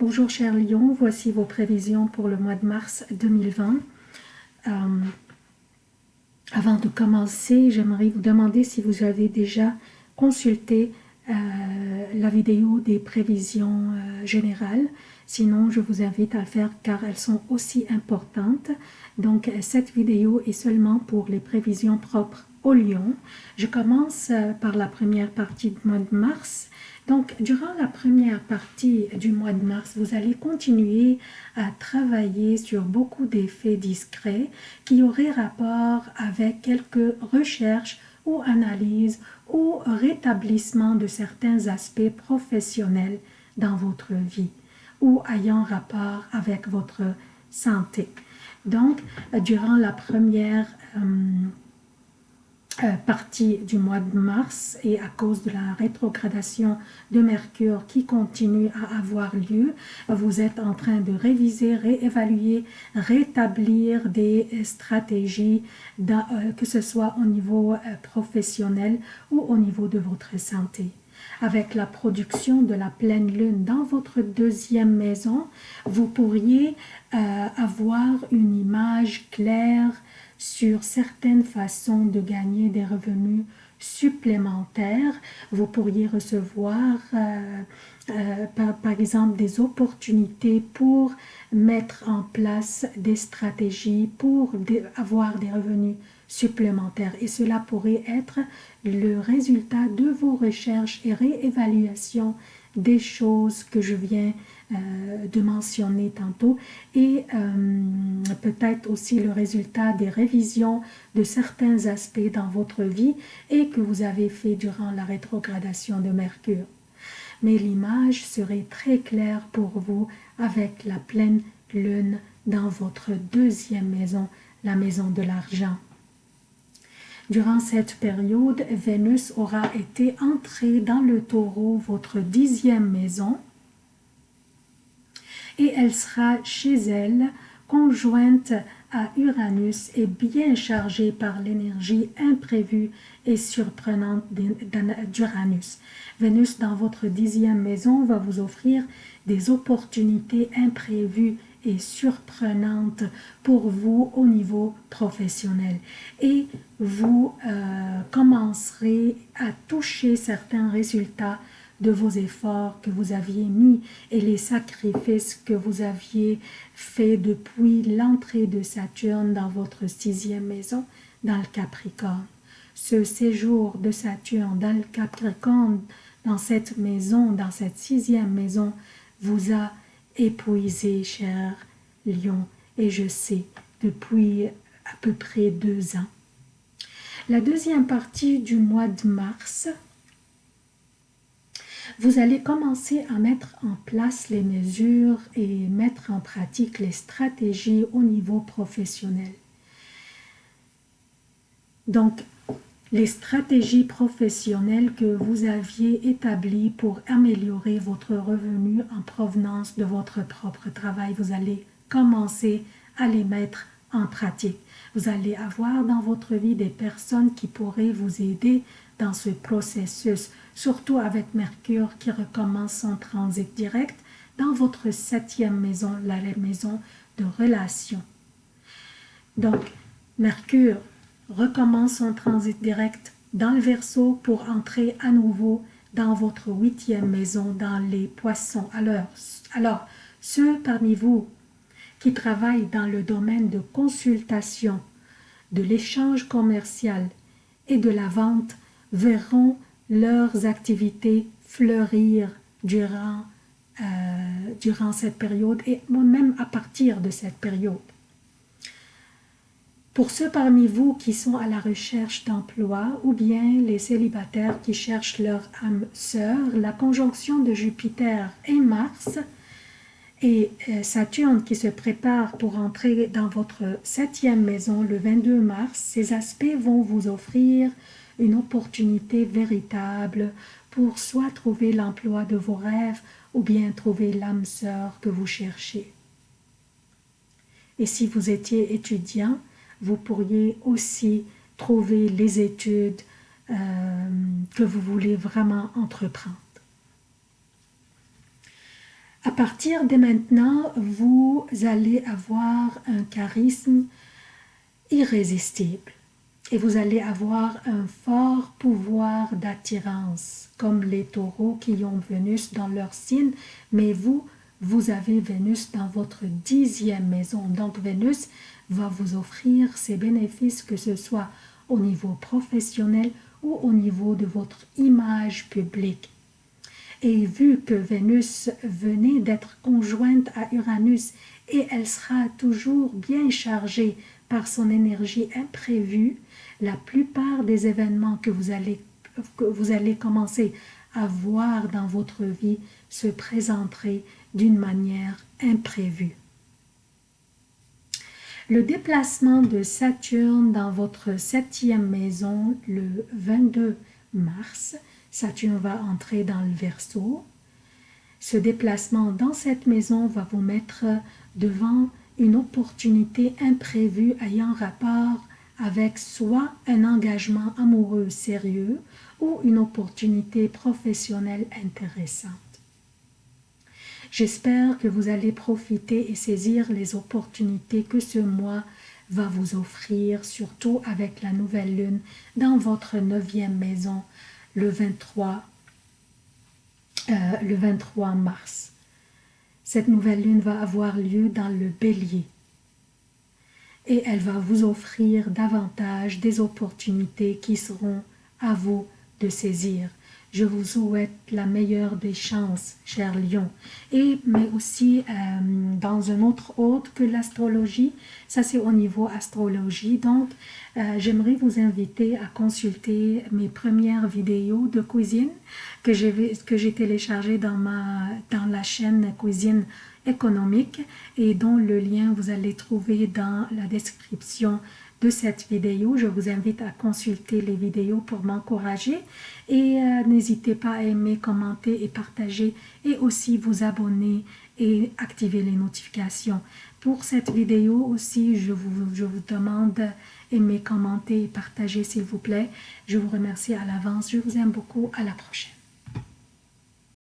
Bonjour chers lions, voici vos prévisions pour le mois de mars 2020. Euh, avant de commencer, j'aimerais vous demander si vous avez déjà consulté euh, la vidéo des prévisions euh, générales. Sinon, je vous invite à le faire car elles sont aussi importantes. Donc, cette vidéo est seulement pour les prévisions propres au lion. Je commence par la première partie du mois de mars donc, durant la première partie du mois de mars, vous allez continuer à travailler sur beaucoup d'effets discrets qui auraient rapport avec quelques recherches ou analyses ou rétablissement de certains aspects professionnels dans votre vie ou ayant rapport avec votre santé. Donc, durant la première euh, euh, partie du mois de mars et à cause de la rétrogradation de Mercure qui continue à avoir lieu, vous êtes en train de réviser, réévaluer, rétablir des stratégies, euh, que ce soit au niveau euh, professionnel ou au niveau de votre santé. Avec la production de la pleine lune dans votre deuxième maison, vous pourriez avoir une image claire sur certaines façons de gagner des revenus supplémentaires. Vous pourriez recevoir euh, euh, par, exemple des opportunités pour mettre en place des stratégies pour avoir des revenus supplémentaires et cela pourrait être le résultat de vos recherches et réévaluations des choses que je viens de mentionner tantôt et euh, peut-être aussi le résultat des révisions de certains aspects dans votre vie et que vous avez fait durant la rétrogradation de Mercure. Mais l'image serait très claire pour vous avec la pleine lune dans votre deuxième maison, la maison de l'argent. Durant cette période, Vénus aura été entrée dans le taureau, votre dixième maison, et elle sera chez elle, conjointe à Uranus et bien chargée par l'énergie imprévue et surprenante d'Uranus. Vénus dans votre dixième maison va vous offrir des opportunités imprévues et surprenantes pour vous au niveau professionnel. Et vous euh, commencerez à toucher certains résultats de vos efforts que vous aviez mis et les sacrifices que vous aviez faits depuis l'entrée de Saturne dans votre sixième maison, dans le Capricorne. Ce séjour de Saturne dans le Capricorne, dans cette maison, dans cette sixième maison, vous a épuisé, cher Lion, et je sais, depuis à peu près deux ans. La deuxième partie du mois de mars vous allez commencer à mettre en place les mesures et mettre en pratique les stratégies au niveau professionnel. Donc, les stratégies professionnelles que vous aviez établies pour améliorer votre revenu en provenance de votre propre travail, vous allez commencer à les mettre en pratique. Vous allez avoir dans votre vie des personnes qui pourraient vous aider dans ce processus, surtout avec Mercure qui recommence son transit direct dans votre septième maison, la maison de relation. Donc, Mercure recommence son transit direct dans le Verseau pour entrer à nouveau dans votre huitième maison, dans les poissons. Alors, alors, ceux parmi vous qui travaillent dans le domaine de consultation, de l'échange commercial et de la vente verront leurs activités fleurir durant, euh, durant cette période et même à partir de cette période. Pour ceux parmi vous qui sont à la recherche d'emploi ou bien les célibataires qui cherchent leur âme sœur, la conjonction de Jupiter et Mars et euh, Saturne qui se prépare pour entrer dans votre septième maison le 22 mars, ces aspects vont vous offrir une opportunité véritable pour soit trouver l'emploi de vos rêves ou bien trouver l'âme sœur que vous cherchez. Et si vous étiez étudiant, vous pourriez aussi trouver les études euh, que vous voulez vraiment entreprendre. À partir de maintenant, vous allez avoir un charisme irrésistible et vous allez avoir un fort pouvoir d'attirance, comme les taureaux qui ont Vénus dans leur signe, mais vous, vous avez Vénus dans votre dixième maison. Donc Vénus va vous offrir ces bénéfices, que ce soit au niveau professionnel ou au niveau de votre image publique. Et vu que Vénus venait d'être conjointe à Uranus et elle sera toujours bien chargée par son énergie imprévue, la plupart des événements que vous allez, que vous allez commencer à voir dans votre vie se présenteraient d'une manière imprévue. Le déplacement de Saturne dans votre septième maison le 22 mars, Saturne va entrer dans le Verseau. Ce déplacement dans cette maison va vous mettre devant une opportunité imprévue ayant rapport avec soit un engagement amoureux sérieux ou une opportunité professionnelle intéressante. J'espère que vous allez profiter et saisir les opportunités que ce mois va vous offrir, surtout avec la nouvelle lune dans votre neuvième maison le 23, euh, le 23 mars. Cette nouvelle lune va avoir lieu dans le bélier et elle va vous offrir davantage des opportunités qui seront à vous de saisir. Je vous souhaite la meilleure des chances, cher lion. Et, mais aussi euh, dans un autre hôte que l'astrologie, ça c'est au niveau astrologie. Donc, euh, j'aimerais vous inviter à consulter mes premières vidéos de cuisine que j'ai téléchargées dans, ma, dans la chaîne Cuisine économique et dont le lien vous allez trouver dans la description de cette vidéo. Je vous invite à consulter les vidéos pour m'encourager et euh, n'hésitez pas à aimer, commenter et partager et aussi vous abonner et activer les notifications. Pour cette vidéo aussi, je vous, je vous demande aimer, commenter et partager s'il vous plaît. Je vous remercie à l'avance. Je vous aime beaucoup. À la prochaine.